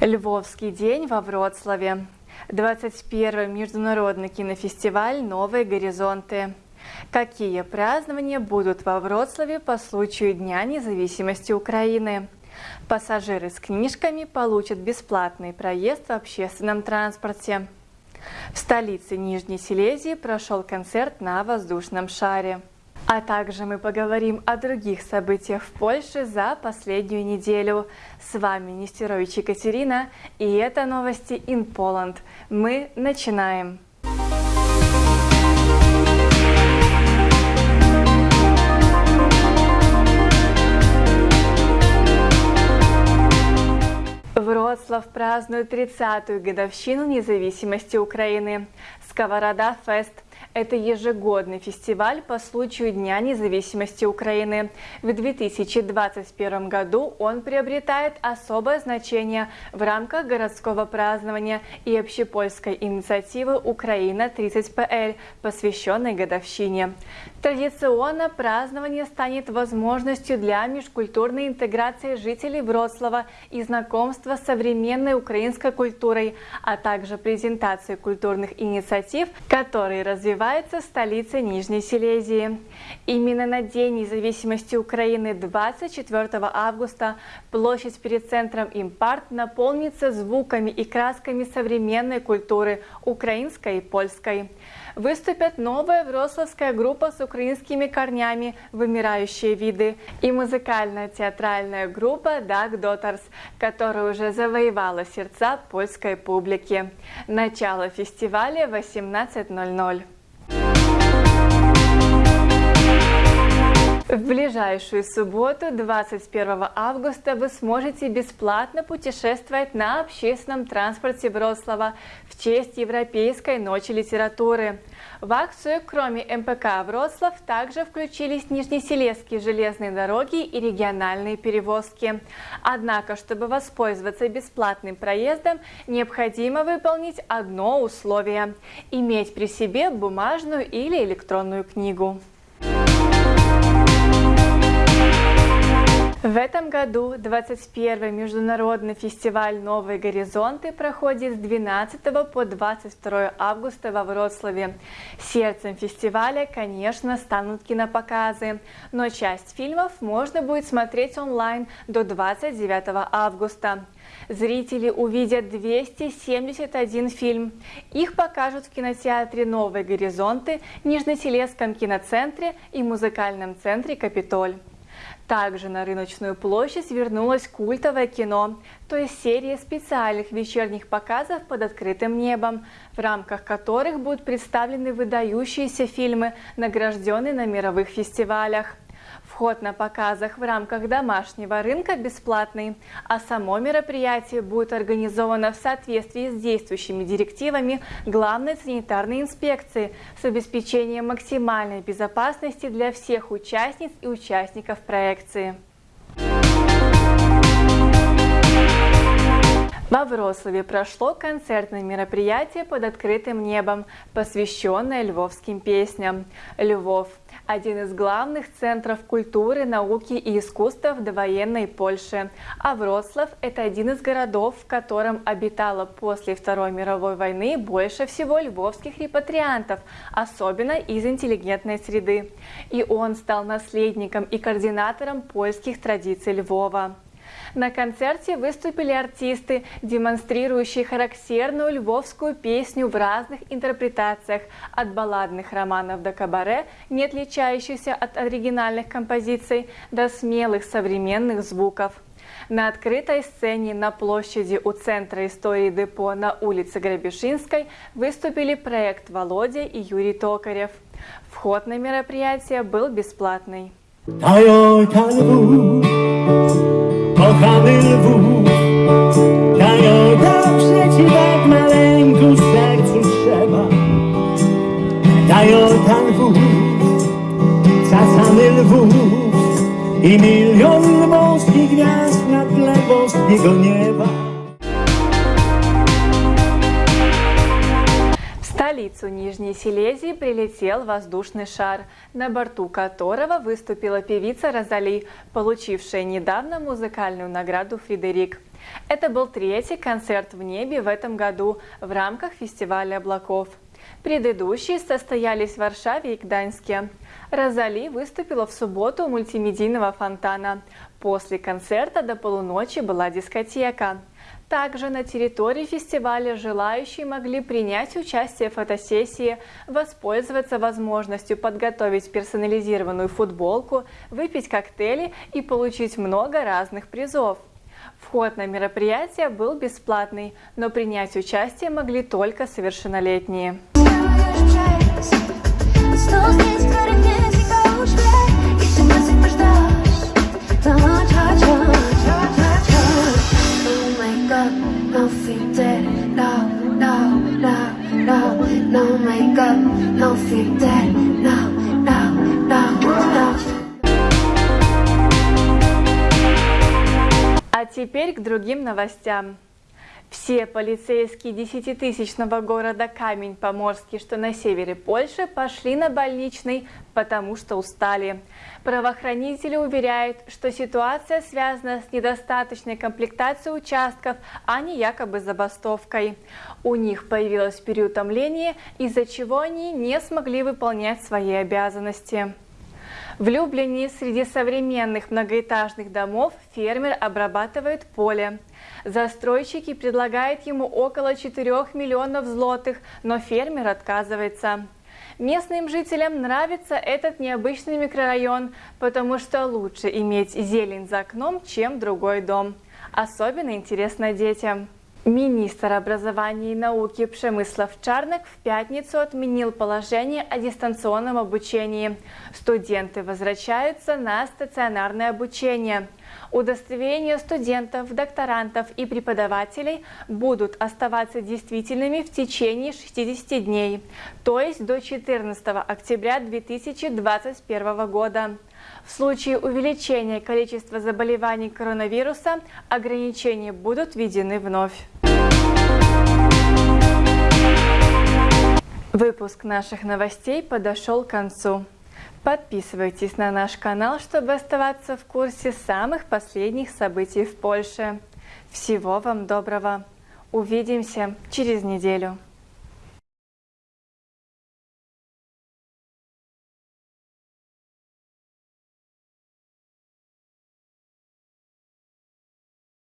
Львовский день во Вроцлаве. 21 международный кинофестиваль «Новые горизонты». Какие празднования будут во Вроцлаве по случаю Дня независимости Украины? Пассажиры с книжками получат бесплатный проезд в общественном транспорте. В столице Нижней Силезии прошел концерт на воздушном шаре. А также мы поговорим о других событиях в Польше за последнюю неделю. С вами Нестерович Екатерина, и это новости in Poland. Мы начинаем. Вроцлав празднует 30-ю годовщину независимости Украины. Сковорода Фест – это ежегодный фестиваль по случаю Дня независимости Украины. В 2021 году он приобретает особое значение в рамках городского празднования и общепольской инициативы «Украина-30ПЛ», посвященной годовщине. Традиционно празднование станет возможностью для межкультурной интеграции жителей Вроцлава и знакомства с современной украинской культурой, а также презентации культурных инициатив, которые развиваются в столице Нижней Силезии. Именно на День независимости Украины 24 августа площадь перед центром Импарт наполнится звуками и красками современной культуры украинской и польской выступят новая вроцлавская группа с украинскими корнями «Вымирающие виды» и музыкальная театральная группа «Даг Доттарс», которая уже завоевала сердца польской публики. Начало фестиваля 18.00. В ближайшую субботу, 21 августа, вы сможете бесплатно путешествовать на общественном транспорте Вроцлава в честь Европейской ночи литературы. В акцию, кроме МПК Вроцлав, также включились Нижнесилезские железные дороги и региональные перевозки. Однако, чтобы воспользоваться бесплатным проездом, необходимо выполнить одно условие – иметь при себе бумажную или электронную книгу. Этом году 21 международный фестиваль «Новые горизонты» проходит с 12 по 22 августа во Вроцлаве. Сердцем фестиваля, конечно, станут кинопоказы, но часть фильмов можно будет смотреть онлайн до 29 августа. Зрители увидят 271 фильм. Их покажут в кинотеатре «Новые горизонты», Нижнесилезском киноцентре и музыкальном центре «Капитоль». Также на рыночную площадь вернулось культовое кино, то есть серия специальных вечерних показов под открытым небом, в рамках которых будут представлены выдающиеся фильмы, награжденные на мировых фестивалях. Вход на показах в рамках домашнего рынка бесплатный, а само мероприятие будет организовано в соответствии с действующими директивами Главной санитарной инспекции с обеспечением максимальной безопасности для всех участниц и участников проекции. Во Вроцлаве прошло концертное мероприятие под открытым небом, посвященное львовским песням. Львов – один из главных центров культуры, науки и искусства в довоенной Польше, а Вроцлав – это один из городов, в котором обитало после Второй мировой войны больше всего львовских репатриантов, особенно из интеллигентной среды. И он стал наследником и координатором польских традиций Львова. На концерте выступили артисты, демонстрирующие характерную львовскую песню в разных интерпретациях, от балладных романов до кабаре, не отличающихся от оригинальных композиций, до смелых современных звуков. На открытой сцене на площади у Центра истории депо на улице Грабишинской выступили проект Володя и Юрий Токарев. Вход на мероприятие был бесплатный. Kochany lwów Dają dobrze ci tak maleńku sercu trzeba. Dają tam lwów, czasami lwów I milion lwowskich gwiazd na tle boskiego nieba столицу Нижней Силезии прилетел воздушный шар, на борту которого выступила певица Розали, получившая недавно музыкальную награду «Фредерик». Это был третий концерт в небе в этом году в рамках фестиваля облаков. Предыдущие состоялись в Варшаве и Гданьске. Розали выступила в субботу у мультимедийного фонтана. После концерта до полуночи была дискотека. Также на территории фестиваля желающие могли принять участие в фотосессии, воспользоваться возможностью подготовить персонализированную футболку, выпить коктейли и получить много разных призов. Вход на мероприятие был бесплатный, но принять участие могли только совершеннолетние. А теперь к другим новостям. Все полицейские десятитысячного города Камень-Поморский, что на севере Польши, пошли на больничный, потому что устали. Правоохранители уверяют, что ситуация связана с недостаточной комплектацией участков, а не якобы забастовкой. У них появилось переутомление, из-за чего они не смогли выполнять свои обязанности. В Люблине среди современных многоэтажных домов фермер обрабатывает поле. Застройщики предлагают ему около 4 миллионов злотых, но фермер отказывается. Местным жителям нравится этот необычный микрорайон, потому что лучше иметь зелень за окном, чем другой дом. Особенно интересно детям. Министр образования и науки Пшемыслов Чарнок в пятницу отменил положение о дистанционном обучении. Студенты возвращаются на стационарное обучение. Удостоверения студентов, докторантов и преподавателей будут оставаться действительными в течение 60 дней, то есть до 14 октября 2021 года. В случае увеличения количества заболеваний коронавируса ограничения будут введены вновь. Выпуск наших новостей подошел к концу. Подписывайтесь на наш канал, чтобы оставаться в курсе самых последних событий в Польше. Всего вам доброго! Увидимся через неделю.